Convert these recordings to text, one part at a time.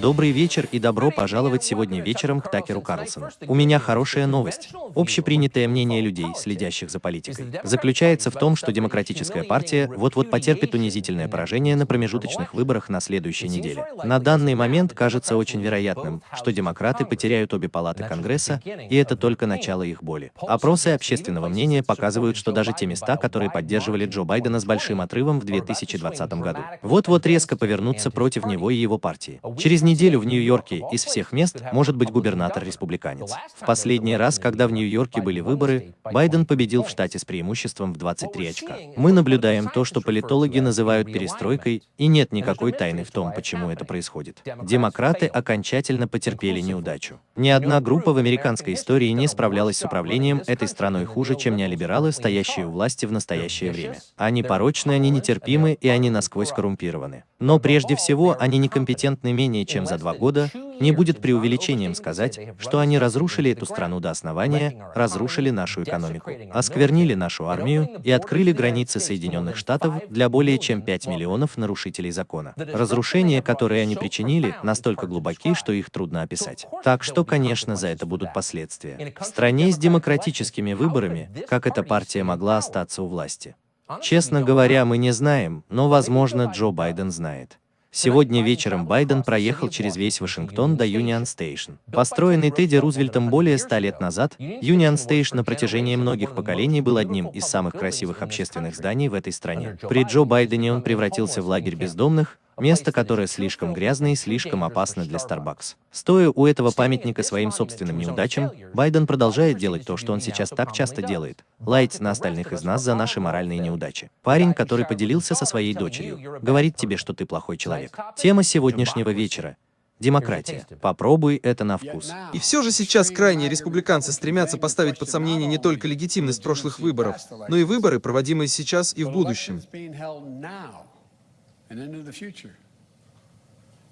Добрый вечер и добро пожаловать сегодня вечером к Такеру Карлсону. У меня хорошая новость. Общепринятое мнение людей, следящих за политикой, заключается в том, что Демократическая партия вот-вот потерпит унизительное поражение на промежуточных выборах на следующей неделе. На данный момент кажется очень вероятным, что демократы потеряют обе палаты Конгресса, и это только начало их боли. Опросы общественного мнения показывают, что даже те места, которые поддерживали Джо Байдена с большим отрывом в 2020 году, вот-вот резко повернутся против него и его партии. Через Через неделю в Нью-Йорке из всех мест может быть губернатор-республиканец. В последний раз, когда в Нью-Йорке были выборы, Байден победил в штате с преимуществом в 23 очка. Мы наблюдаем то, что политологи называют перестройкой, и нет никакой тайны в том, почему это происходит. Демократы окончательно потерпели неудачу. Ни одна группа в американской истории не справлялась с управлением этой страной хуже, чем неолибералы, стоящие у власти в настоящее время. Они порочны, они нетерпимы, и они насквозь коррумпированы. Но прежде всего, они некомпетентны менее чем за два года, не будет преувеличением сказать, что они разрушили эту страну до основания, разрушили нашу экономику, осквернили нашу армию и открыли границы Соединенных Штатов для более чем 5 миллионов нарушителей закона. Разрушения, которые они причинили, настолько глубоки, что их трудно описать. Так что, конечно, за это будут последствия. В стране с демократическими выборами, как эта партия могла остаться у власти? Честно говоря, мы не знаем, но, возможно, Джо Байден знает. Сегодня вечером Байден проехал через весь Вашингтон до Юнион Стейшн. Построенный Тедди Рузвельтом более ста лет назад, Юнион Стейшн на протяжении многих поколений был одним из самых красивых общественных зданий в этой стране. При Джо Байдене он превратился в лагерь бездомных, Место, которое слишком грязное и слишком опасно для Starbucks. Стоя у этого памятника своим собственным неудачам, Байден продолжает делать то, что он сейчас так часто делает – лаять на остальных из нас за наши моральные неудачи. Парень, который поделился со своей дочерью, говорит тебе, что ты плохой человек. Тема сегодняшнего вечера Демократия. Попробуй это на вкус. И все же сейчас крайние республиканцы стремятся поставить под сомнение не только легитимность прошлых выборов, но и выборы, проводимые сейчас и в будущем.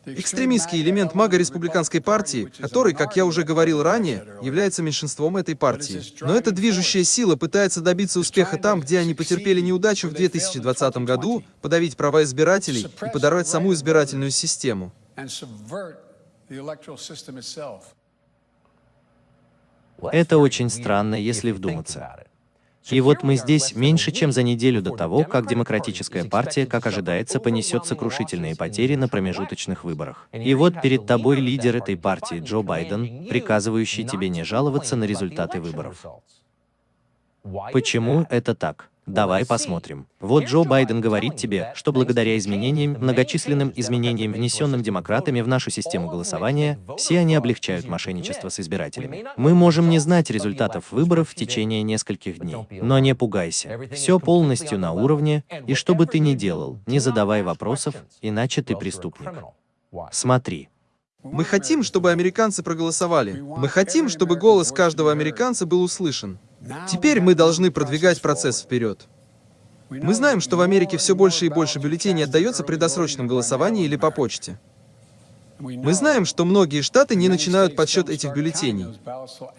Экстремистский элемент мага-республиканской партии, который, как я уже говорил ранее, является меньшинством этой партии. Но эта движущая сила пытается добиться успеха там, где они потерпели неудачу в 2020 году, подавить права избирателей и подорвать саму избирательную систему. Это очень странно, если вдуматься. И вот мы здесь меньше, чем за неделю до того, как Демократическая партия, как ожидается, понесет сокрушительные потери на промежуточных выборах. И вот перед тобой лидер этой партии Джо Байден, приказывающий тебе не жаловаться на результаты выборов. Почему это так? Давай посмотрим. Вот Джо Байден говорит тебе, что благодаря изменениям, многочисленным изменениям, внесенным демократами в нашу систему голосования, все они облегчают мошенничество с избирателями. Мы можем не знать результатов выборов в течение нескольких дней. Но не пугайся. Все полностью на уровне, и что бы ты ни делал, не задавай вопросов, иначе ты преступник. Смотри. Мы хотим, чтобы американцы проголосовали. Мы хотим, чтобы голос каждого американца был услышан. Теперь мы должны продвигать процесс вперед. Мы знаем, что в Америке все больше и больше бюллетеней отдается при досрочном голосовании или по почте. Мы знаем, что многие штаты не начинают подсчет этих бюллетеней.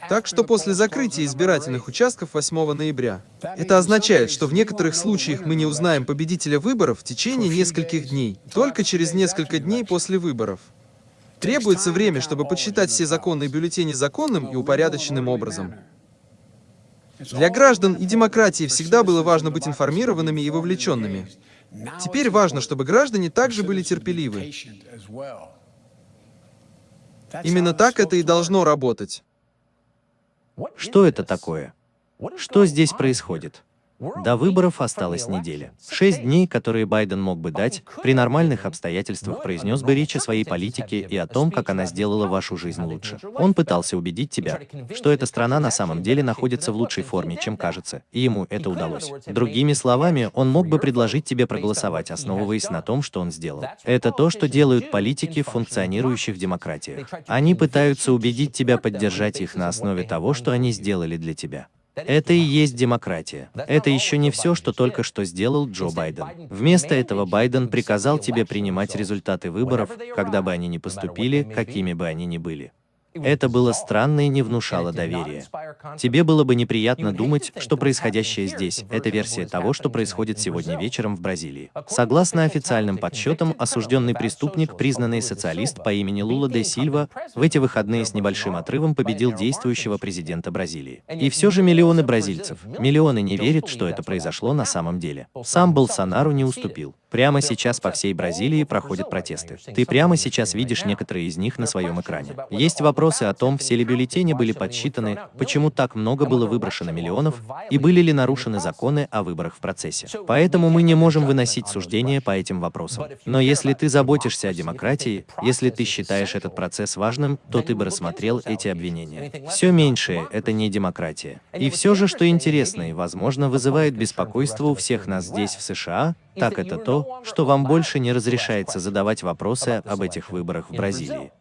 Так что после закрытия избирательных участков 8 ноября, это означает, что в некоторых случаях мы не узнаем победителя выборов в течение нескольких дней, только через несколько дней после выборов. Требуется время, чтобы подсчитать все законные бюллетени законным и упорядоченным образом. Для граждан и демократии всегда было важно быть информированными и вовлеченными. Теперь важно, чтобы граждане также были терпеливы. Именно так это и должно работать. Что это такое? Что здесь происходит? До выборов осталась неделя. Шесть дней, которые Байден мог бы дать, при нормальных обстоятельствах произнес бы речь о своей политике и о том, как она сделала вашу жизнь лучше. Он пытался убедить тебя, что эта страна на самом деле находится в лучшей форме, чем кажется, и ему это удалось. Другими словами, он мог бы предложить тебе проголосовать, основываясь на том, что он сделал. Это то, что делают политики в функционирующих демократиях. Они пытаются убедить тебя поддержать их на основе того, что они сделали для тебя. Это и есть демократия. Это еще не все, что только что сделал Джо Байден. Вместо этого Байден приказал тебе принимать результаты выборов, когда бы они ни поступили, какими бы они ни были. Это было странно и не внушало доверия. Тебе было бы неприятно думать, что происходящее здесь – это версия того, что происходит сегодня вечером в Бразилии. Согласно официальным подсчетам, осужденный преступник, признанный социалист по имени Лула де Сильва, в эти выходные с небольшим отрывом победил действующего президента Бразилии. И все же миллионы бразильцев, миллионы не верят, что это произошло на самом деле. Сам Болсонару не уступил. Прямо сейчас по всей Бразилии проходят протесты. Ты прямо сейчас видишь некоторые из них на своем экране. Есть вопросы о том, все ли бюллетени были подсчитаны, почему так много было выброшено миллионов, и были ли нарушены законы о выборах в процессе. Поэтому мы не можем выносить суждения по этим вопросам. Но если ты заботишься о демократии, если ты считаешь этот процесс важным, то ты бы рассмотрел эти обвинения. Все меньшее — это не демократия. И все же, что интересно и, возможно, вызывает беспокойство у всех нас здесь, в США, так это то, что вам больше не разрешается задавать вопросы об этих выборах в Бразилии.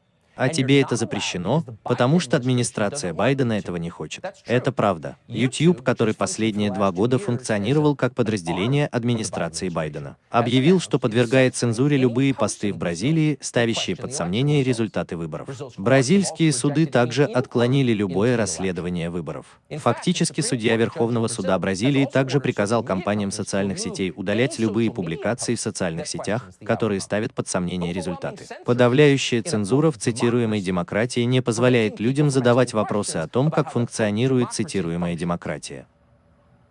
А тебе это запрещено, потому что администрация Байдена этого не хочет. Это правда. YouTube, который последние два года функционировал как подразделение администрации Байдена, объявил, что подвергает цензуре любые посты в Бразилии, ставящие под сомнение результаты выборов. Бразильские суды также отклонили любое расследование выборов. Фактически, судья Верховного суда Бразилии также приказал компаниям социальных сетей удалять любые публикации в социальных сетях, которые ставят под сомнение результаты. Подавляющая цензура в цитировании цитируемой демократии не позволяет людям задавать вопросы о том, как функционирует цитируемая демократия.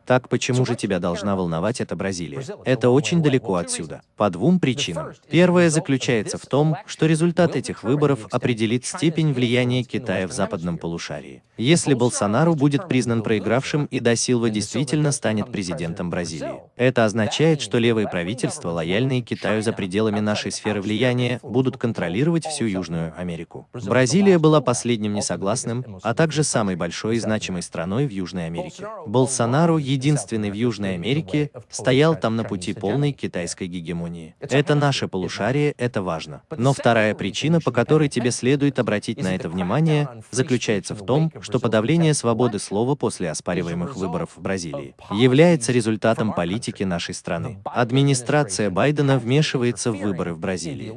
Так почему же тебя должна волновать эта Бразилия? Это очень далеко отсюда. По двум причинам. Первая заключается в том, что результат этих выборов определит степень влияния Китая в западном полушарии. Если Болсонару будет признан проигравшим и Да Силва действительно станет президентом Бразилии. Это означает, что левые правительства, лояльные Китаю за пределами нашей сферы влияния, будут контролировать всю Южную Америку. Бразилия была последним несогласным, а также самой большой и значимой страной в Южной Америке. Болсонару единственный в Южной Америке, стоял там на пути полной китайской гегемонии. Это наше полушарие, это важно. Но вторая причина, по которой тебе следует обратить на это внимание, заключается в том, что подавление свободы слова после оспариваемых выборов в Бразилии является результатом политики нашей страны. Администрация Байдена вмешивается в выборы в Бразилии.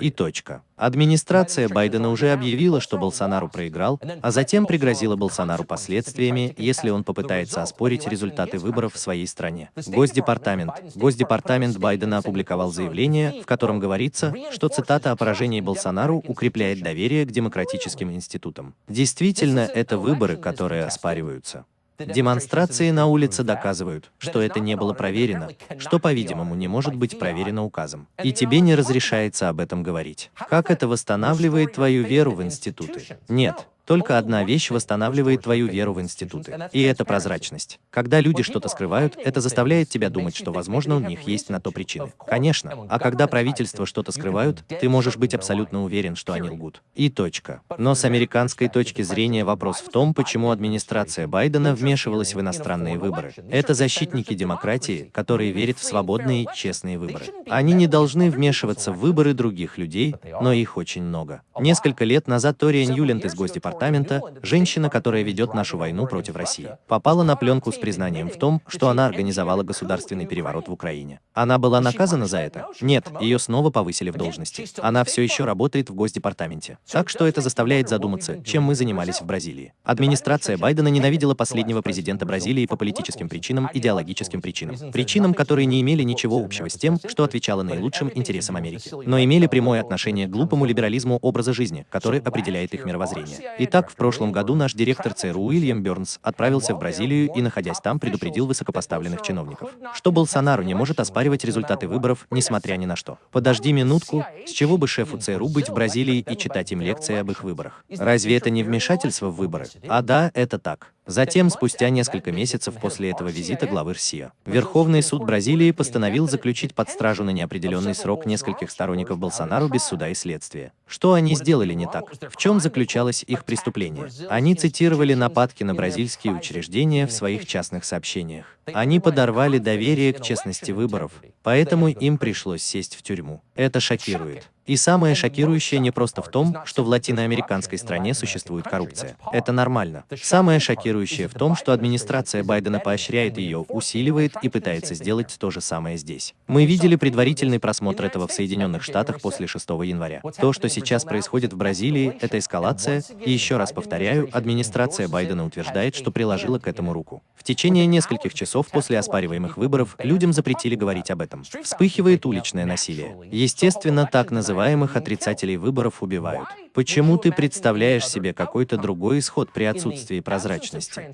И точка. Администрация Байдена уже объявила, что Болсонару проиграл, а затем пригрозила Болсонару последствиями, если он попытается оспорить результаты выборов в своей стране. Госдепартамент. Госдепартамент Байдена опубликовал заявление, в котором говорится, что цитата о поражении Болсонару укрепляет доверие к демократическим институтам. Действительно, это выборы, которые оспариваются. Демонстрации на улице доказывают, что это не было проверено, что, по-видимому, не может быть проверено указом. И тебе не разрешается об этом говорить. Как это восстанавливает твою веру в институты? Нет. Только одна вещь восстанавливает твою веру в институты. И это прозрачность. Когда люди что-то скрывают, это заставляет тебя думать, что, возможно, у них есть на то причины. Конечно. А когда правительство что-то скрывают, ты можешь быть абсолютно уверен, что они лгут. И точка. Но с американской точки зрения вопрос в том, почему администрация Байдена вмешивалась в иностранные выборы. Это защитники демократии, которые верят в свободные, честные выборы. Они не должны вмешиваться в выборы других людей, но их очень много. Несколько лет назад Тория Ньюленд из Госдепартамента департамента, женщина, которая ведет нашу войну против России, попала на пленку с признанием в том, что она организовала государственный переворот в Украине. Она была наказана за это? Нет, ее снова повысили в должности. Она все еще работает в Госдепартаменте. Так что это заставляет задуматься, чем мы занимались в Бразилии. Администрация Байдена ненавидела последнего президента Бразилии по политическим причинам, идеологическим причинам. Причинам, которые не имели ничего общего с тем, что отвечало наилучшим интересам Америки, но имели прямое отношение к глупому либерализму образа жизни, который определяет их мировоззрение. Итак, в прошлом году наш директор ЦРУ Уильям Бернс отправился в Бразилию и, находясь там, предупредил высокопоставленных чиновников, что Болсонару не может оспаривать результаты выборов, несмотря ни на что. Подожди минутку, с чего бы шефу ЦРУ быть в Бразилии и читать им лекции об их выборах? Разве это не вмешательство в выборы? А да, это так. Затем, спустя несколько месяцев после этого визита главы РСИА, Верховный суд Бразилии постановил заключить под стражу на неопределенный срок нескольких сторонников Болсонару без суда и следствия. Что они сделали не так? В чем заключалось их преступление? Они цитировали нападки на бразильские учреждения в своих частных сообщениях. Они подорвали доверие к честности выборов, поэтому им пришлось сесть в тюрьму. Это шокирует. И самое шокирующее не просто в том, что в латиноамериканской стране существует коррупция. Это нормально. Самое шокирующее в том, что администрация Байдена поощряет ее, усиливает и пытается сделать то же самое здесь. Мы видели предварительный просмотр этого в Соединенных Штатах после 6 января. То, что сейчас происходит в Бразилии, это эскалация, и еще раз повторяю, администрация Байдена утверждает, что приложила к этому руку. В течение нескольких часов после оспариваемых выборов людям запретили говорить об этом. Вспыхивает уличное насилие. Естественно, так называемых отрицателей выборов убивают. Почему ты представляешь себе какой-то другой исход при отсутствии прозрачности?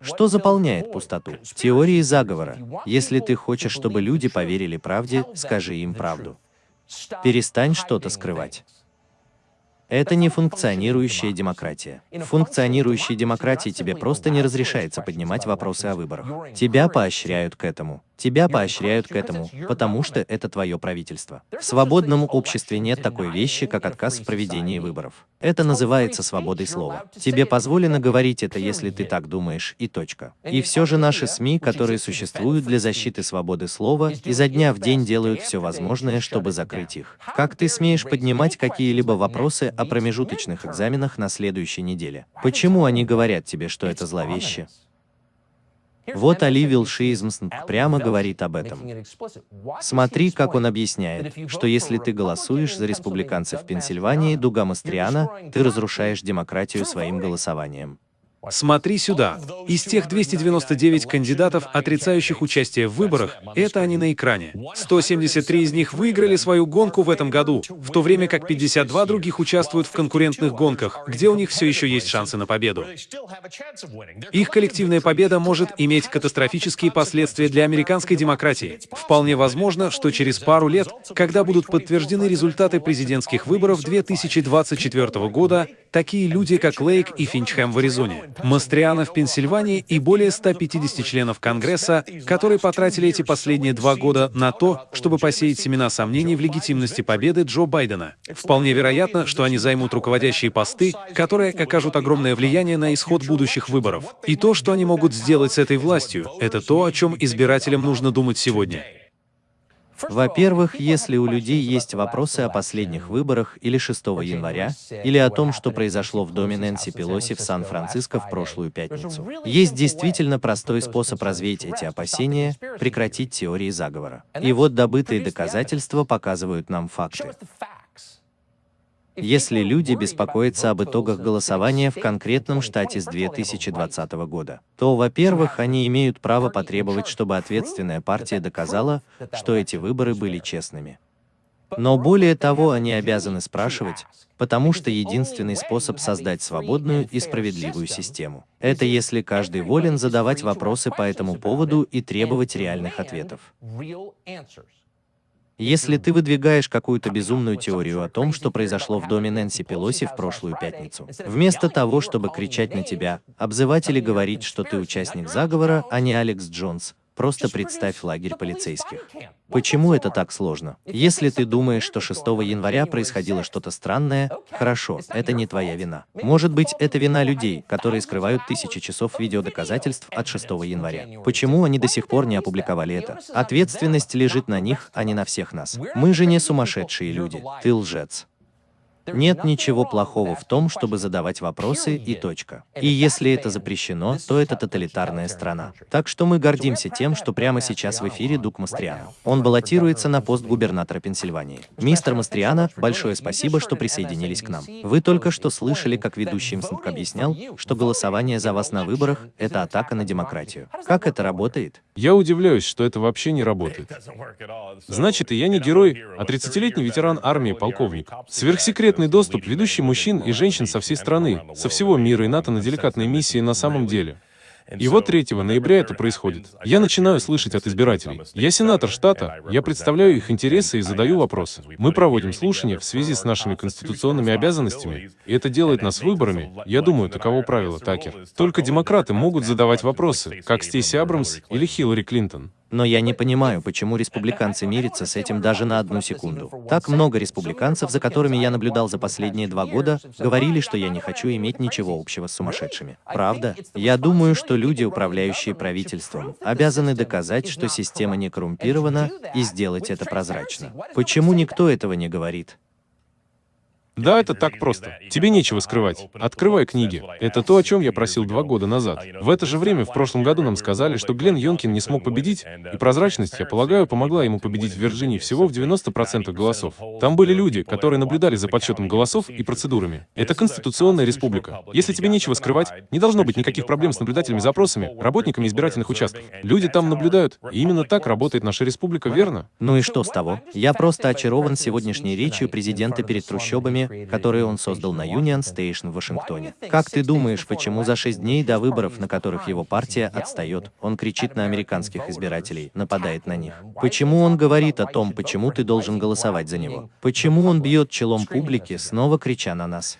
Что заполняет пустоту? Теории заговора. Если ты хочешь, чтобы люди поверили правде, скажи им правду. Перестань что-то скрывать. Это не функционирующая демократия. В функционирующей демократии тебе просто не разрешается поднимать вопросы о выборах. Тебя поощряют к этому. Тебя поощряют к этому, потому что это твое правительство. В свободном обществе нет такой вещи, как отказ в проведении выборов. Это называется свободой слова. Тебе позволено говорить это, если ты так думаешь, и точка. И все же наши СМИ, которые существуют для защиты свободы слова, изо дня в день делают все возможное, чтобы закрыть их. Как ты смеешь поднимать какие-либо вопросы о промежуточных экзаменах на следующей неделе? Почему они говорят тебе, что это зловеще? Вот Али Вилшизмс прямо говорит об этом. Смотри, как он объясняет, что если ты голосуешь за республиканцев в Пенсильвании Дуга Мастриана, ты разрушаешь демократию своим голосованием. Смотри сюда. Из тех 299 кандидатов, отрицающих участие в выборах, это они на экране. 173 из них выиграли свою гонку в этом году, в то время как 52 других участвуют в конкурентных гонках, где у них все еще есть шансы на победу. Их коллективная победа может иметь катастрофические последствия для американской демократии. Вполне возможно, что через пару лет, когда будут подтверждены результаты президентских выборов 2024 года, такие люди, как Лейк и Финчхэм в Аризоне, Мастриана в Пенсильвании и более 150 членов Конгресса, которые потратили эти последние два года на то, чтобы посеять семена сомнений в легитимности победы Джо Байдена. Вполне вероятно, что они займут руководящие посты, которые окажут огромное влияние на исход будущих выборов. И то, что они могут сделать с этой властью, это то, о чем избирателям нужно думать сегодня. Во-первых, если у людей есть вопросы о последних выборах или 6 января, или о том, что произошло в доме Нэнси Пелоси в Сан-Франциско в прошлую пятницу, есть действительно простой способ развеять эти опасения, прекратить теории заговора. И вот добытые доказательства показывают нам факты. Если люди беспокоятся об итогах голосования в конкретном штате с 2020 года, то, во-первых, они имеют право потребовать, чтобы ответственная партия доказала, что эти выборы были честными. Но более того, они обязаны спрашивать, потому что единственный способ создать свободную и справедливую систему — это если каждый волен задавать вопросы по этому поводу и требовать реальных ответов. Если ты выдвигаешь какую-то безумную теорию о том, что произошло в доме Нэнси Пелоси в прошлую пятницу, вместо того, чтобы кричать на тебя, обзывать или говорить, что ты участник заговора, а не Алекс Джонс, Просто представь лагерь полицейских. Почему это так сложно? Если ты думаешь, что 6 января происходило что-то странное, хорошо, это не твоя вина. Может быть, это вина людей, которые скрывают тысячи часов видеодоказательств от 6 января. Почему они до сих пор не опубликовали это? Ответственность лежит на них, а не на всех нас. Мы же не сумасшедшие люди. Ты лжец. Нет ничего плохого в том, чтобы задавать вопросы и точка. И если это запрещено, то это тоталитарная страна. Так что мы гордимся тем, что прямо сейчас в эфире Дук Мастриано. Он баллотируется на пост губернатора Пенсильвании. Мистер Мастриано, большое спасибо, что присоединились к нам. Вы только что слышали, как ведущий МСНК объяснял, что голосование за вас на выборах — это атака на демократию. Как это работает? Я удивляюсь, что это вообще не работает. Значит, и я не герой, а 30-летний ветеран армии полковник. Сверхсекретный Секретный доступ ведущий мужчин и женщин со всей страны, со всего мира и НАТО на деликатной миссии на самом деле. И вот 3 ноября это происходит. Я начинаю слышать от избирателей. Я сенатор штата, я представляю их интересы и задаю вопросы. Мы проводим слушания в связи с нашими конституционными обязанностями, и это делает нас выборами. Я думаю, таково правило, Такер. Только демократы могут задавать вопросы, как Стейси Абрамс или Хиллари Клинтон. Но я не понимаю, почему республиканцы мирятся с этим даже на одну секунду. Так много республиканцев, за которыми я наблюдал за последние два года, говорили, что я не хочу иметь ничего общего с сумасшедшими. Правда? Я думаю, что люди, управляющие правительством, обязаны доказать, что система не коррумпирована, и сделать это прозрачно. Почему никто этого не говорит? Да, это так просто. Тебе нечего скрывать. Открывай книги. Это то, о чем я просил два года назад. В это же время в прошлом году нам сказали, что Глен Йонкин не смог победить, и прозрачность, я полагаю, помогла ему победить в Вирджинии всего в 90% голосов. Там были люди, которые наблюдали за подсчетом голосов и процедурами. Это конституционная республика. Если тебе нечего скрывать, не должно быть никаких проблем с наблюдательными запросами, работниками избирательных участков. Люди там наблюдают, и именно так работает наша республика, верно? Ну и что с того? Я просто очарован сегодняшней речью президента перед трущобами, которые он создал на Union Station в Вашингтоне. Как ты думаешь, почему за шесть дней до выборов, на которых его партия отстает, он кричит на американских избирателей, нападает на них? Почему он говорит о том, почему ты должен голосовать за него? Почему он бьет челом публики, снова крича на нас?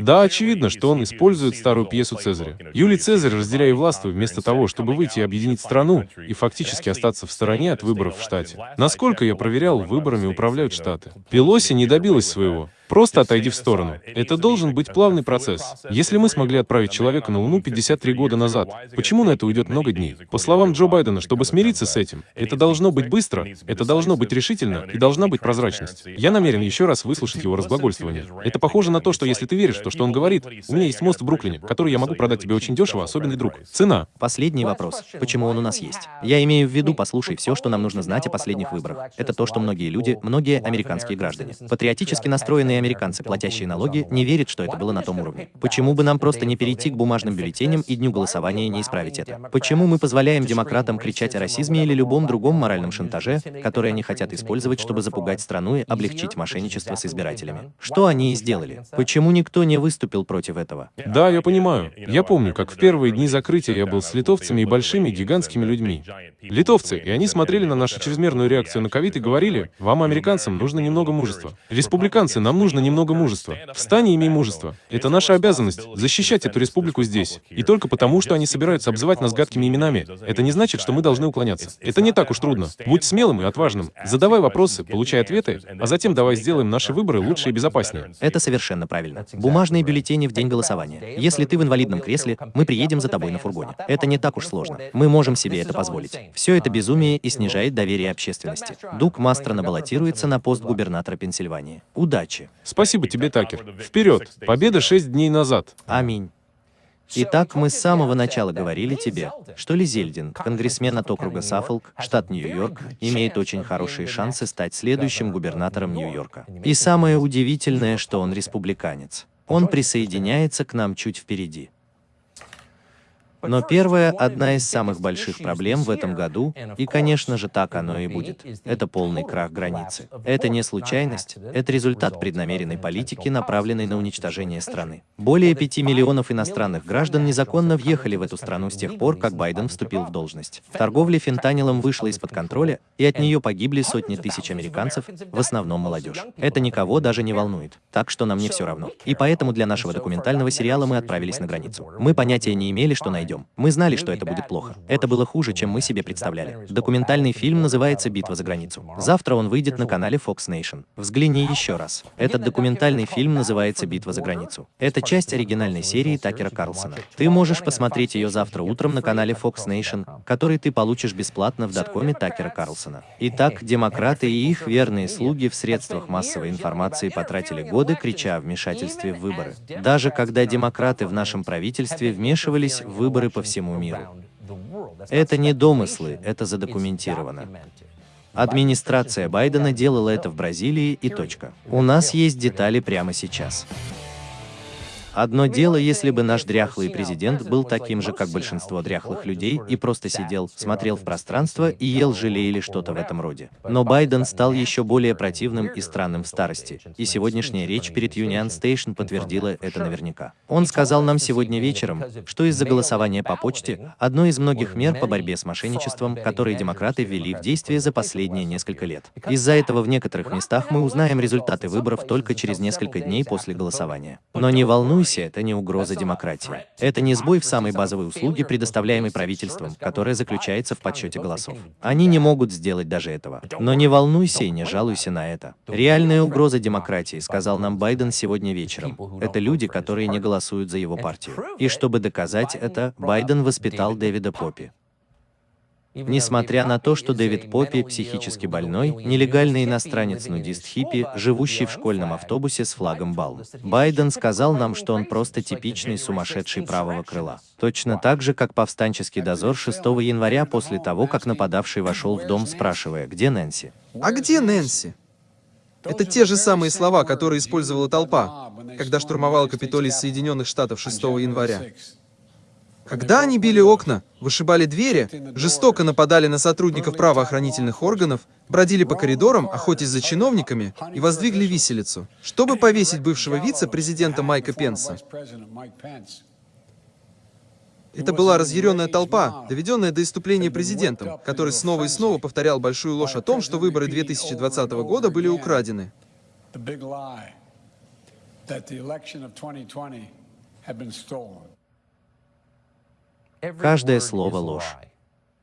Да, очевидно, что он использует старую пьесу Цезаря. Юлий Цезарь, разделяя власть, вместо того, чтобы выйти и объединить страну и фактически остаться в стороне от выборов в штате. Насколько я проверял, выборами управляют штаты. Пелоси не добилась своего. Просто отойди в сторону. Это должен быть плавный процесс. Если мы смогли отправить человека на Луну 53 года назад, почему на это уйдет много дней? По словам Джо Байдена, чтобы смириться с этим, это должно быть быстро, это должно быть решительно и должна быть прозрачность. Я намерен еще раз выслушать его разглагольствование. Это похоже на то, что если ты веришь в то, что он говорит, у меня есть мост в Бруклине, который я могу продать тебе очень дешево, особенный друг. Цена. Последний вопрос. Почему он у нас есть? Я имею в виду, послушай, все, что нам нужно знать о последних выборах. Это то, что многие люди, многие американские граждане, патриотически настроенные американцы, платящие налоги, не верят, что это было на том уровне. Почему бы нам просто не перейти к бумажным бюллетеням и дню голосования и не исправить это? Почему мы позволяем демократам кричать о расизме или любом другом моральном шантаже, который они хотят использовать, чтобы запугать страну и облегчить мошенничество с избирателями? Что они и сделали? Почему никто не выступил против этого? Да, я понимаю. Я помню, как в первые дни закрытия я был с литовцами и большими гигантскими людьми. Литовцы, и они смотрели на нашу чрезмерную реакцию на ковид и говорили, вам, американцам, нужно немного мужества. Республиканцы, нам нужно немного мужества. Встань и имей мужество. Это наша обязанность — защищать эту республику здесь. И только потому, что они собираются обзывать нас гадкими именами, это не значит, что мы должны уклоняться. Это не так уж трудно. Будь смелым и отважным. Задавай вопросы, получай ответы, а затем давай сделаем наши выборы лучше и безопаснее. Это совершенно правильно. Бумажные бюллетени в день голосования. Если ты в инвалидном кресле, мы приедем за тобой на фургоне. Это не так уж сложно. Мы можем себе это позволить. Все это безумие и снижает доверие общественности. Дуг Мастрона баллотируется на пост губернатора Пенсильвании. Удачи! Спасибо тебе, Такер. Вперед! Победа шесть дней назад. Аминь. Итак, мы с самого начала говорили тебе, что Ли конгрессмен от округа Саффолк, штат Нью-Йорк, имеет очень хорошие шансы стать следующим губернатором Нью-Йорка. И самое удивительное, что он республиканец. Он присоединяется к нам чуть впереди. Но первая, одна из самых больших проблем в этом году, и, конечно же, так оно и будет, это полный крах границы. Это не случайность, это результат преднамеренной политики, направленной на уничтожение страны. Более 5 миллионов иностранных граждан незаконно въехали в эту страну с тех пор, как Байден вступил в должность. Торговля фентанилом вышла из-под контроля, и от нее погибли сотни тысяч американцев, в основном молодежь. Это никого даже не волнует, так что нам не все равно. И поэтому для нашего документального сериала мы отправились на границу. Мы понятия не имели, что найдем найдем. Мы знали, что это будет плохо. Это было хуже, чем мы себе представляли. Документальный фильм называется «Битва за границу». Завтра он выйдет на канале Fox Nation. Взгляни еще раз. Этот документальный фильм называется «Битва за границу». Это часть оригинальной серии Такера Карлсона. Ты можешь посмотреть ее завтра утром на канале Fox Nation, который ты получишь бесплатно в доткоме Такера Карлсона. Итак, демократы и их верные слуги в средствах массовой информации потратили годы, крича о вмешательстве в выборы. Даже когда демократы в нашем правительстве вмешивались в выборы выборы по всему миру. Это не домыслы, это задокументировано. Администрация Байдена делала это в Бразилии и точка. У нас есть детали прямо сейчас. Одно дело, если бы наш дряхлый президент был таким же, как большинство дряхлых людей, и просто сидел, смотрел в пространство и ел желе или что-то в этом роде. Но Байден стал еще более противным и странным в старости, и сегодняшняя речь перед Union Station подтвердила это наверняка. Он сказал нам сегодня вечером, что из-за голосования по почте одно из многих мер по борьбе с мошенничеством, которые демократы ввели в действие за последние несколько лет. Из-за этого в некоторых местах мы узнаем результаты выборов только через несколько дней после голосования. Но не волнуйся, волнуйся, это не угроза демократии. Это не сбой в самой базовой услуге, предоставляемой правительством, которая заключается в подсчете голосов. Они не могут сделать даже этого. Но не волнуйся и не жалуйся на это. Реальная угроза демократии, сказал нам Байден сегодня вечером. Это люди, которые не голосуют за его партию. И чтобы доказать это, Байден воспитал Дэвида Поппи. Несмотря на то, что Дэвид Поппи, психически больной, нелегальный иностранец-нудист-хиппи, живущий в школьном автобусе с флагом Балм, Байден сказал нам, что он просто типичный сумасшедший правого крыла. Точно так же, как повстанческий дозор 6 января после того, как нападавший вошел в дом, спрашивая, где Нэнси? А где Нэнси? Это те же самые слова, которые использовала толпа, когда штурмовала Капитолий Соединенных Штатов 6 января. Когда они били окна, вышибали двери, жестоко нападали на сотрудников правоохранительных органов, бродили по коридорам, охотясь за чиновниками и воздвигли виселицу, чтобы повесить бывшего вице-президента Майка Пенса. Это была разъяренная толпа, доведенная до иступления президентом, который снова и снова повторял большую ложь о том, что выборы 2020 года были украдены. Каждое слово ложь.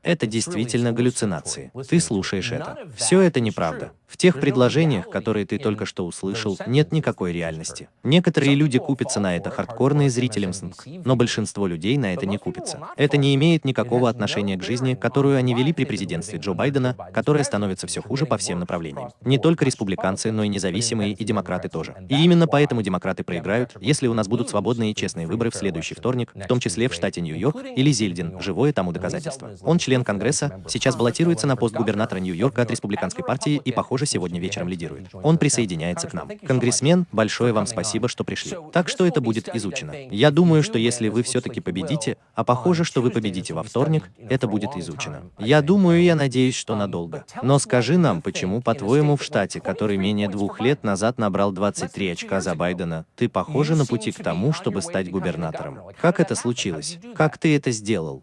Это действительно галлюцинации. Ты слушаешь это. Все это неправда. В тех предложениях, которые ты только что услышал, нет никакой реальности. Некоторые люди купятся на это хардкорные зрителям СНК, но большинство людей на это не купится. Это не имеет никакого отношения к жизни, которую они вели при президентстве Джо Байдена, которая становится все хуже по всем направлениям. Не только республиканцы, но и независимые и демократы тоже. И именно поэтому демократы проиграют, если у нас будут свободные и честные выборы в следующий вторник, в том числе в штате Нью-Йорк или Зильдин, живое тому доказательство. Он член Конгресса, сейчас баллотируется на пост губернатора Нью-Йорка от республиканской партии и, похоже, сегодня вечером лидирует. Он присоединяется к нам. Конгрессмен, большое вам спасибо, что пришли. Так что это будет изучено. Я думаю, что если вы все-таки победите, а похоже, что вы победите во вторник, это будет изучено. Я думаю и я надеюсь, что надолго. Но скажи нам, почему, по-твоему, в штате, который менее двух лет назад набрал 23 очка за Байдена, ты похожа на пути к тому, чтобы стать губернатором? Как это случилось? Как ты это сделал?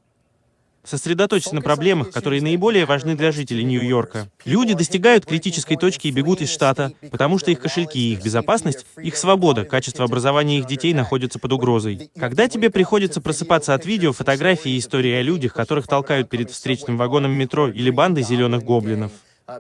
Сосредоточься на проблемах, которые наиболее важны для жителей Нью-Йорка. Люди достигают критической точки и бегут из штата, потому что их кошельки и их безопасность, их свобода, качество образования их детей находятся под угрозой. Когда тебе приходится просыпаться от видео, фотографий и истории о людях, которых толкают перед встречным вагоном метро или бандой зеленых гоблинов,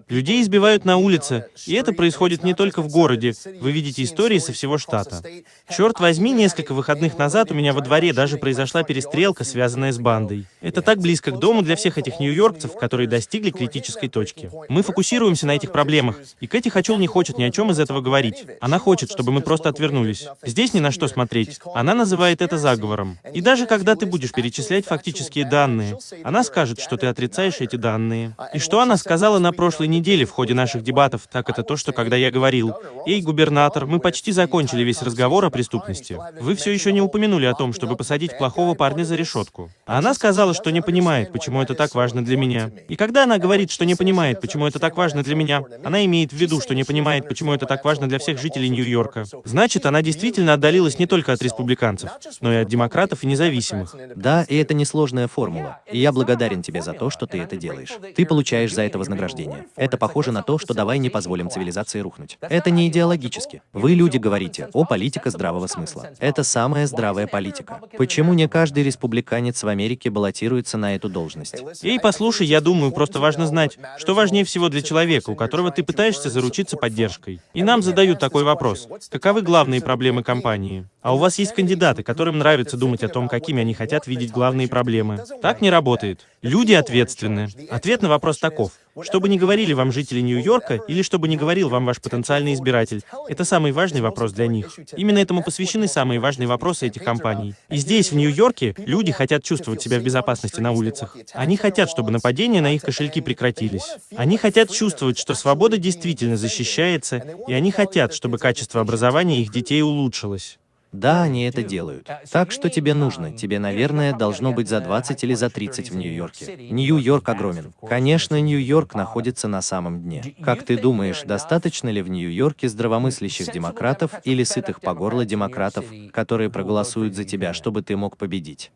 Людей избивают на улице, и это происходит не только в городе. Вы видите истории со всего штата. Черт возьми, несколько выходных назад у меня во дворе даже произошла перестрелка, связанная с бандой. Это так близко к дому для всех этих нью-йоркцев, которые достигли критической точки. Мы фокусируемся на этих проблемах, и Кэти Хачул не хочет ни о чем из этого говорить. Она хочет, чтобы мы просто отвернулись. Здесь ни на что смотреть. Она называет это заговором. И даже когда ты будешь перечислять фактические данные, она скажет, что ты отрицаешь эти данные. И что она сказала на прошлой прошлой неделе в ходе наших дебатов, так это то, что когда я говорил, «Эй, губернатор, мы почти закончили весь разговор о преступности. Вы все еще не упомянули о том, чтобы посадить плохого парня за решетку». А она сказала, что не понимает, почему это так важно для меня. И когда она говорит, что не понимает, почему это так важно для меня, она имеет в виду, что не понимает, почему это так важно для всех жителей Нью-Йорка. Значит, она действительно отдалилась не только от республиканцев, но и от демократов и независимых. Да, и это несложная формула. И я благодарен тебе за то, что ты это делаешь. Ты получаешь за это вознаграждение. Это похоже на то, что давай не позволим цивилизации рухнуть. Это не идеологически. Вы, люди, говорите, о, политика здравого смысла. Это самая здравая политика. Почему не каждый республиканец в Америке баллотируется на эту должность? Эй, послушай, я думаю, просто важно знать, что важнее всего для человека, у которого ты пытаешься заручиться поддержкой. И нам задают такой вопрос. Каковы главные проблемы компании? А у вас есть кандидаты, которым нравится думать о том, какими они хотят видеть главные проблемы. Так не работает. Люди ответственны. Ответ на вопрос таков. Что бы ни говорили вам жители Нью-Йорка, или что бы ни говорил вам ваш потенциальный избиратель, это самый важный вопрос для них. Именно этому посвящены самые важные вопросы этих компаний. И здесь, в Нью-Йорке, люди хотят чувствовать себя в безопасности на улицах. Они хотят, чтобы нападения на их кошельки прекратились. Они хотят чувствовать, что свобода действительно защищается, и они хотят, чтобы качество образования их детей улучшилось. Да, они это делают. Так что тебе нужно? Тебе, наверное, должно быть за 20 или за 30 в Нью-Йорке. Нью-Йорк огромен. Конечно, Нью-Йорк находится на самом дне. Как ты думаешь, достаточно ли в Нью-Йорке здравомыслящих демократов или сытых по горло демократов, которые проголосуют за тебя, чтобы ты мог победить?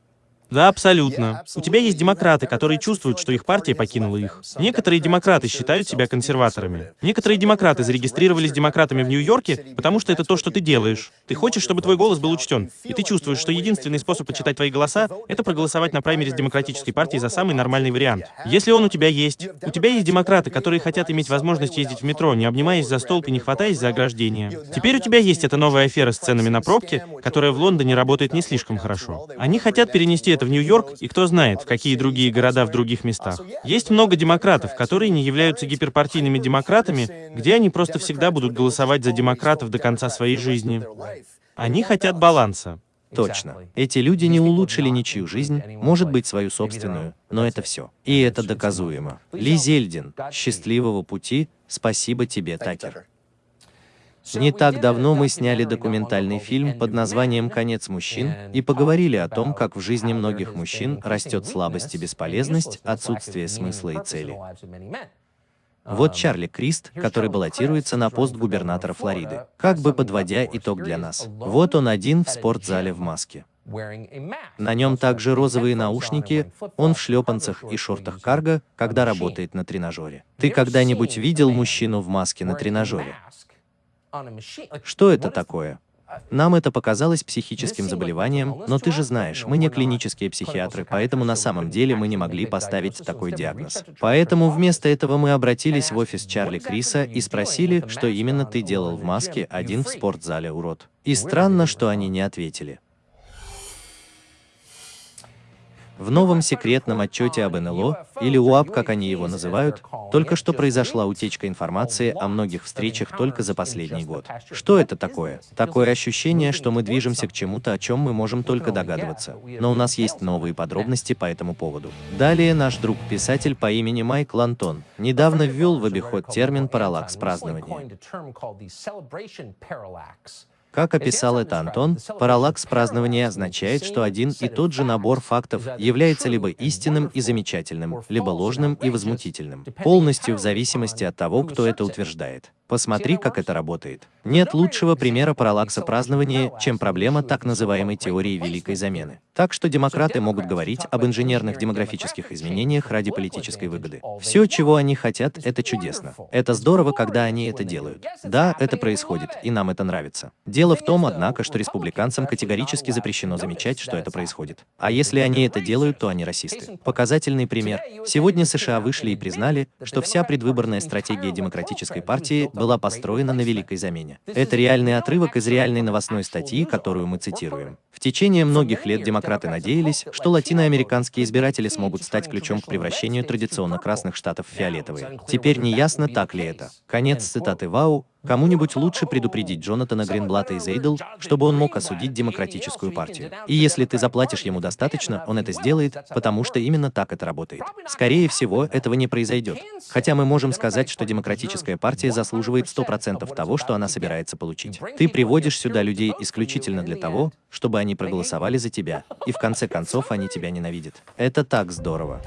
Да, абсолютно. У тебя есть демократы, которые чувствуют, что их партия покинула их. Некоторые демократы считают себя консерваторами. Некоторые демократы зарегистрировались демократами в Нью-Йорке, потому что это то, что ты делаешь. Ты хочешь, чтобы твой голос был учтен. И ты чувствуешь, что единственный способ почитать твои голоса — это проголосовать на праймерис демократической партии за самый нормальный вариант. Если он у тебя есть. У тебя есть демократы, которые хотят иметь возможность ездить в метро, не обнимаясь за столб и не хватаясь за ограждение. Теперь у тебя есть эта новая афера с ценами на пробки, которая в Лондоне работает не слишком хорошо. Они хотят перенести это в Нью-Йорк, и кто знает, в какие другие города в других местах. Есть много демократов, которые не являются гиперпартийными демократами, где они просто всегда будут голосовать за демократов до конца своей жизни. Они хотят баланса. Точно. Эти люди не улучшили ничью жизнь, может быть, свою собственную, но это все. И это доказуемо. Ли Зельдин, счастливого пути, спасибо тебе, Такер. Не так давно мы сняли документальный фильм под названием «Конец мужчин» и поговорили о том, как в жизни многих мужчин растет слабость и бесполезность, отсутствие смысла и цели. Вот Чарли Крист, который баллотируется на пост губернатора Флориды, как бы подводя итог для нас. Вот он один в спортзале в маске. На нем также розовые наушники, он в шлепанцах и шортах карго, когда работает на тренажере. Ты когда-нибудь видел мужчину в маске на тренажере? Что это такое? Нам это показалось психическим заболеванием, но ты же знаешь, мы не клинические психиатры, поэтому на самом деле мы не могли поставить такой диагноз. Поэтому вместо этого мы обратились в офис Чарли Криса и спросили, что именно ты делал в маске один в спортзале, урод. И странно, что они не ответили. В новом секретном отчете об НЛО, или УАП, как они его называют, только что произошла утечка информации о многих встречах только за последний год. Что это такое? Такое ощущение, что мы движемся к чему-то, о чем мы можем только догадываться. Но у нас есть новые подробности по этому поводу. Далее наш друг-писатель по имени Майкл Антон недавно ввел в обиход термин «параллакс празднования». Как описал это Антон, параллакс празднования означает, что один и тот же набор фактов является либо истинным и замечательным, либо ложным и возмутительным, полностью в зависимости от того, кто это утверждает. Посмотри, как это работает. Нет лучшего примера параллакса празднования, чем проблема так называемой теории Великой замены. Так что демократы могут говорить об инженерных демографических изменениях ради политической выгоды. Все, чего они хотят, это чудесно. Это здорово, когда они это делают. Да, это происходит, и нам это нравится. Дело в том, однако, что республиканцам категорически запрещено замечать, что это происходит. А если они это делают, то они расисты. Показательный пример. Сегодня США вышли и признали, что вся предвыборная стратегия демократической партии была построена на Великой замене. Это реальный отрывок из реальной новостной статьи, которую мы цитируем. В течение многих лет демократы надеялись, что латиноамериканские избиратели смогут стать ключом к превращению традиционно красных штатов в фиолетовые. Теперь не ясно, так ли это. Конец цитаты Вау, Кому-нибудь лучше предупредить Джонатана Гринблата из Эйдл, чтобы он мог осудить демократическую партию. И если ты заплатишь ему достаточно, он это сделает, потому что именно так это работает. Скорее всего, этого не произойдет. Хотя мы можем сказать, что демократическая партия заслуживает 100% того, что она собирается получить. Ты приводишь сюда людей исключительно для того, чтобы они проголосовали за тебя, и в конце концов они тебя ненавидят. Это так здорово.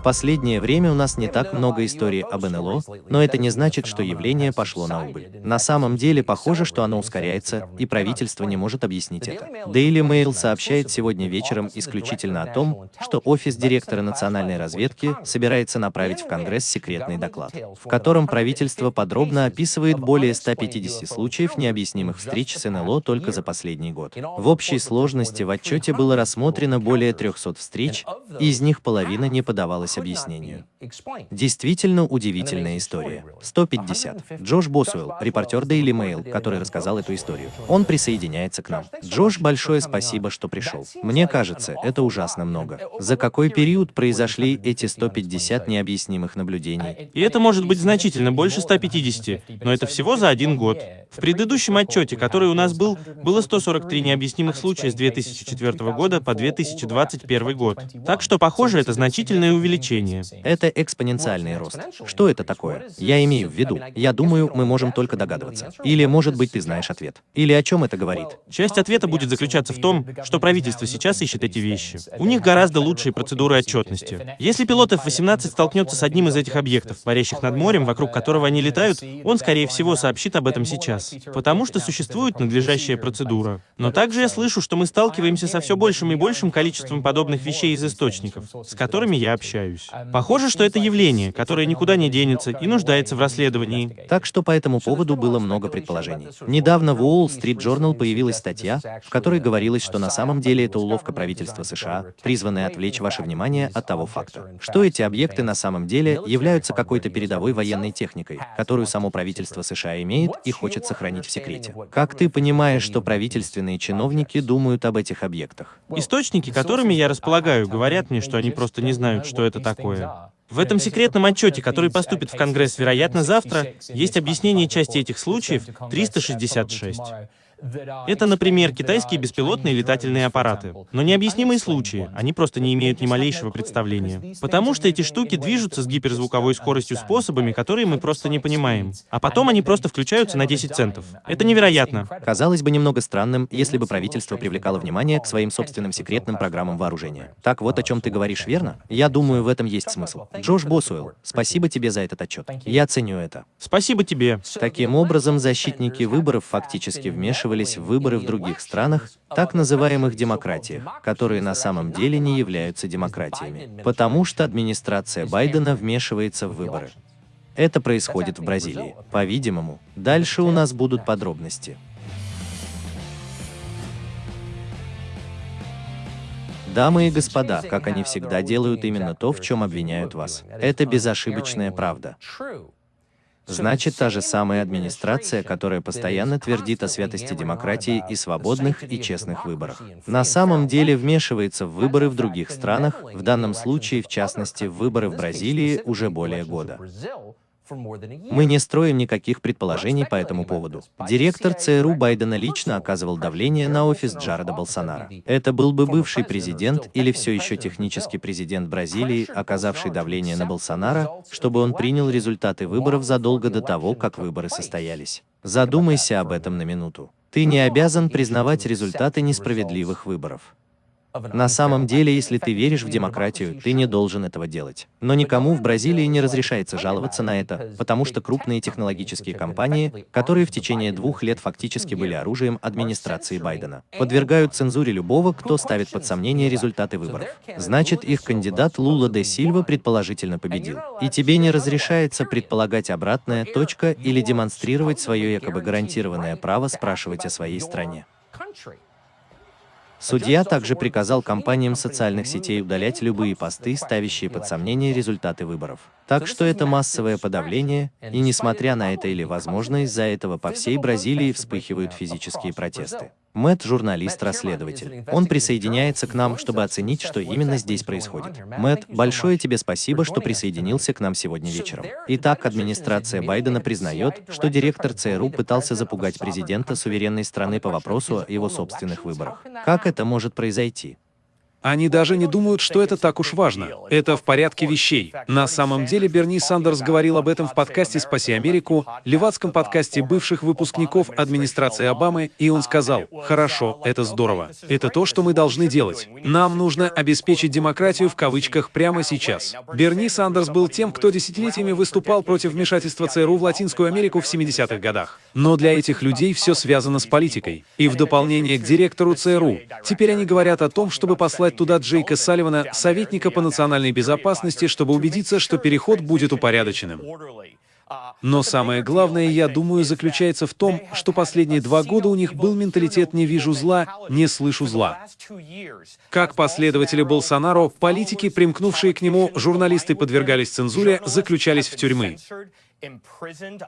В последнее время у нас не так много историй об НЛО, но это не значит, что явление пошло на убыль. На самом деле, похоже, что оно ускоряется, и правительство не может объяснить это. Daily Mail сообщает сегодня вечером исключительно о том, что офис директора национальной разведки собирается направить в Конгресс секретный доклад, в котором правительство подробно описывает более 150 случаев необъяснимых встреч с НЛО только за последний год. В общей сложности в отчете было рассмотрено более 300 встреч, из них половина не подавалась поддавалась объяснению. Действительно удивительная история. 150. Джош Босуэлл, репортер Daily Mail, который рассказал эту историю. Он присоединяется к нам. Джош, большое спасибо, что пришел. Мне кажется, это ужасно много. За какой период произошли эти 150 необъяснимых наблюдений? И это может быть значительно больше 150, но это всего за один год. В предыдущем отчете, который у нас был, было 143 необъяснимых случая с 2004 года по 2021 год. Так что, похоже, это значительное увеличение увеличение. Это экспоненциальный рост. Что это такое? Я имею в виду, я думаю, мы можем только догадываться. Или, может быть, ты знаешь ответ. Или о чем это говорит? Часть ответа будет заключаться в том, что правительство сейчас ищет эти вещи. У них гораздо лучшие процедуры отчетности. Если пилот F-18 столкнется с одним из этих объектов, парящих над морем, вокруг которого они летают, он, скорее всего, сообщит об этом сейчас. Потому что существует надлежащая процедура. Но также я слышу, что мы сталкиваемся со все большим и большим количеством подобных вещей из источников, с которыми я общаюсь. Похоже, что это явление, которое никуда не денется и нуждается в расследовании. Так что по этому поводу было много предположений. Недавно в Wall Street Journal появилась статья, в которой говорилось, что на самом деле это уловка правительства США, призванная отвлечь ваше внимание от того факта, что эти объекты на самом деле являются какой-то передовой военной техникой, которую само правительство США имеет и хочет сохранить в секрете. Как ты понимаешь, что правительственные чиновники думают об этих объектах? Источники, которыми я располагаю, говорят мне, что они просто не знают, что это такое. В этом секретном отчете, который поступит в Конгресс, вероятно, завтра, есть объяснение части этих случаев 366. Это, например, китайские беспилотные летательные аппараты. Но необъяснимые случаи, они просто не имеют ни малейшего представления. Потому что эти штуки движутся с гиперзвуковой скоростью способами, которые мы просто не понимаем. А потом они просто включаются на 10 центов. Это невероятно. Казалось бы немного странным, если бы правительство привлекало внимание к своим собственным секретным программам вооружения. Так вот о чем ты говоришь, верно? Я думаю, в этом есть смысл. Джош Босуэлл, спасибо тебе за этот отчет. Я ценю это. Спасибо тебе. Таким образом, защитники выборов фактически вмешиваются вмешивались в выборы в других странах, так называемых демократиях, которые на самом деле не являются демократиями, потому что администрация Байдена вмешивается в выборы. Это происходит в Бразилии. По-видимому, дальше у нас будут подробности. Дамы и господа, как они всегда делают именно то, в чем обвиняют вас. Это безошибочная правда. Значит, та же самая администрация, которая постоянно твердит о святости демократии и свободных и честных выборах. На самом деле вмешивается в выборы в других странах, в данном случае, в частности, в выборы в Бразилии уже более года. Мы не строим никаких предположений по этому поводу. Директор ЦРУ Байдена лично оказывал давление на офис Джареда Болсонара. Это был бы бывший президент или все еще технический президент Бразилии, оказавший давление на Болсонара, чтобы он принял результаты выборов задолго до того, как выборы состоялись. Задумайся об этом на минуту. Ты не обязан признавать результаты несправедливых выборов. На самом деле, если ты веришь в демократию, ты не должен этого делать. Но никому в Бразилии не разрешается жаловаться на это, потому что крупные технологические компании, которые в течение двух лет фактически были оружием администрации Байдена, подвергают цензуре любого, кто ставит под сомнение результаты выборов. Значит, их кандидат Лула де Сильва предположительно победил. И тебе не разрешается предполагать обратное, точка, или демонстрировать свое якобы гарантированное право спрашивать о своей стране. Судья также приказал компаниям социальных сетей удалять любые посты, ставящие под сомнение результаты выборов. Так что это массовое подавление, и несмотря на это или, возможно, из-за этого по всей Бразилии вспыхивают физические протесты. Мэтт – журналист-расследователь. Он присоединяется к нам, чтобы оценить, что именно здесь происходит. Мэтт, большое тебе спасибо, что присоединился к нам сегодня вечером. Итак, администрация Байдена признает, что директор ЦРУ пытался запугать президента суверенной страны по вопросу о его собственных выборах. Как это может произойти? Они даже не думают, что это так уж важно. Это в порядке вещей. На самом деле Берни Сандерс говорил об этом в подкасте «Спаси Америку», левацком подкасте бывших выпускников администрации Обамы, и он сказал, «Хорошо, это здорово. Это то, что мы должны делать. Нам нужно обеспечить демократию в кавычках прямо сейчас». Берни Сандерс был тем, кто десятилетиями выступал против вмешательства ЦРУ в Латинскую Америку в 70-х годах. Но для этих людей все связано с политикой. И в дополнение к директору ЦРУ, теперь они говорят о том, чтобы послать послать туда Джейка Салливана, советника по национальной безопасности, чтобы убедиться, что переход будет упорядоченным. Но самое главное, я думаю, заключается в том, что последние два года у них был менталитет «не вижу зла, не слышу зла». Как последователи Болсонаро, политики, примкнувшие к нему, журналисты подвергались цензуре, заключались в тюрьмы.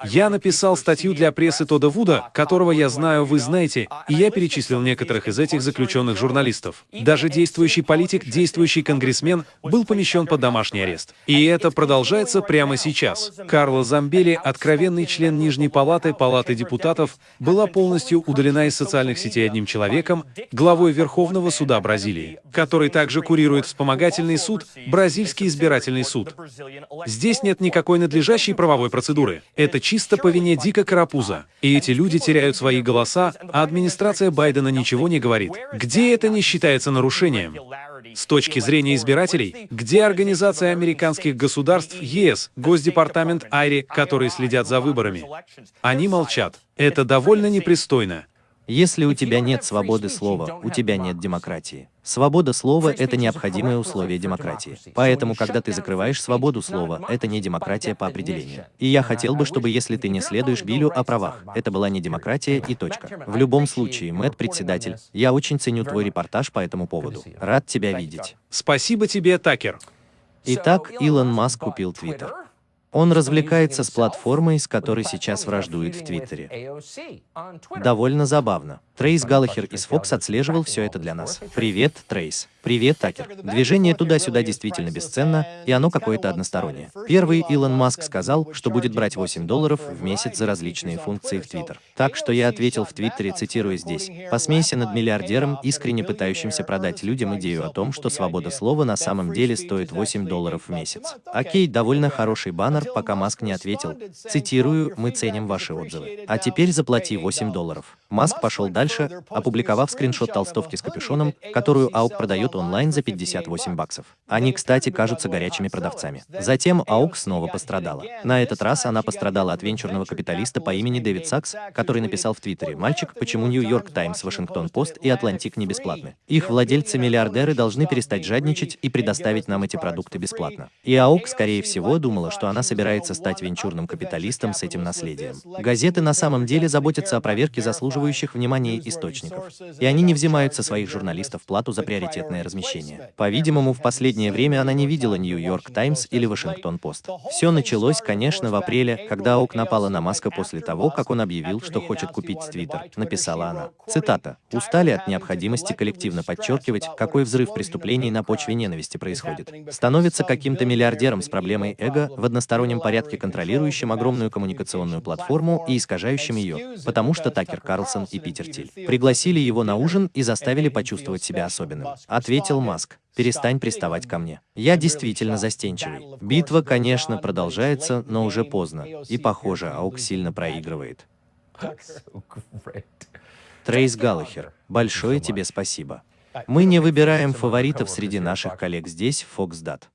Я написал статью для прессы Тода Вуда, которого я знаю, вы знаете, и я перечислил некоторых из этих заключенных журналистов. Даже действующий политик, действующий конгрессмен был помещен под домашний арест. И это продолжается прямо сейчас. Карло Замбели, откровенный член Нижней палаты Палаты депутатов, была полностью удалена из социальных сетей одним человеком, главой Верховного суда Бразилии, который также курирует вспомогательный суд, Бразильский избирательный суд. Здесь нет никакой надлежащей правовой процедуры процедуры. Это чисто по вине Дика Карапуза. И эти люди теряют свои голоса, а администрация Байдена ничего не говорит. Где это не считается нарушением? С точки зрения избирателей, где Организация американских государств, ЕС, Госдепартамент Айри, которые следят за выборами? Они молчат. Это довольно непристойно. Если у тебя нет свободы слова, у тебя нет демократии. Свобода слова — это необходимое условие демократии. Поэтому, когда ты закрываешь свободу слова, это не демократия по определению. И я хотел бы, чтобы если ты не следуешь Биллю о правах, это была не демократия и точка. В любом случае, Мэтт, председатель, я очень ценю твой репортаж по этому поводу. Рад тебя видеть. Спасибо тебе, Такер. Итак, Илон Маск купил Твиттер. Он развлекается с платформой, с которой сейчас враждует в Твиттере. Довольно забавно. Трейс Галлахер из Fox отслеживал все это для нас. Привет, Трейс. Привет, Такер. Движение туда-сюда действительно бесценно, и оно какое-то одностороннее. Первый Илон Маск сказал, что будет брать 8 долларов в месяц за различные функции в Твиттер. Так что я ответил в Твиттере, цитирую здесь, «Посмейся над миллиардером, искренне пытающимся продать людям идею о том, что свобода слова на самом деле стоит 8 долларов в месяц». Окей, довольно хороший баннер, пока Маск не ответил. Цитирую, «Мы ценим ваши отзывы. А теперь заплати 8 долларов». Маск пошел дальше, опубликовав скриншот толстовки с капюшоном, которую АУК продает онлайн за 58 баксов. Они, кстати, кажутся горячими продавцами. Затем AOC снова пострадала. На этот раз она пострадала от венчурного капиталиста по имени Дэвид Сакс, который написал в Твиттере, «Мальчик, почему Нью-Йорк Таймс, Вашингтон Пост и Атлантик не бесплатны? Их владельцы-миллиардеры должны перестать жадничать и предоставить нам эти продукты бесплатно». И AOC, скорее всего, думала, что она собирается стать венчурным капиталистом с этим наследием. Газеты на самом деле заботятся о проверке заслуживающих заслуживающих внимания источников, и они не взимают со своих журналистов плату за приоритетное размещение. По-видимому, в последнее время она не видела Нью-Йорк Таймс или Вашингтон Пост. Все началось, конечно, в апреле, когда ОК напала на Маска после того, как он объявил, что хочет купить Твиттер, написала она. Цитата. «Устали от необходимости коллективно подчеркивать, какой взрыв преступлений на почве ненависти происходит. Становится каким-то миллиардером с проблемой эго в одностороннем порядке контролирующим огромную коммуникационную платформу и искажающим ее, потому что Такер Карлсон Карлсон и Питер Тиль. Пригласили его на ужин и заставили почувствовать себя особенным. Ответил Маск. Перестань приставать ко мне. Я действительно застенчивый. Битва, конечно, продолжается, но уже поздно. И, похоже, Аук сильно проигрывает. Трейс Галлахер, большое тебе спасибо. Мы не выбираем фаворитов среди наших коллег здесь, Фоксдат.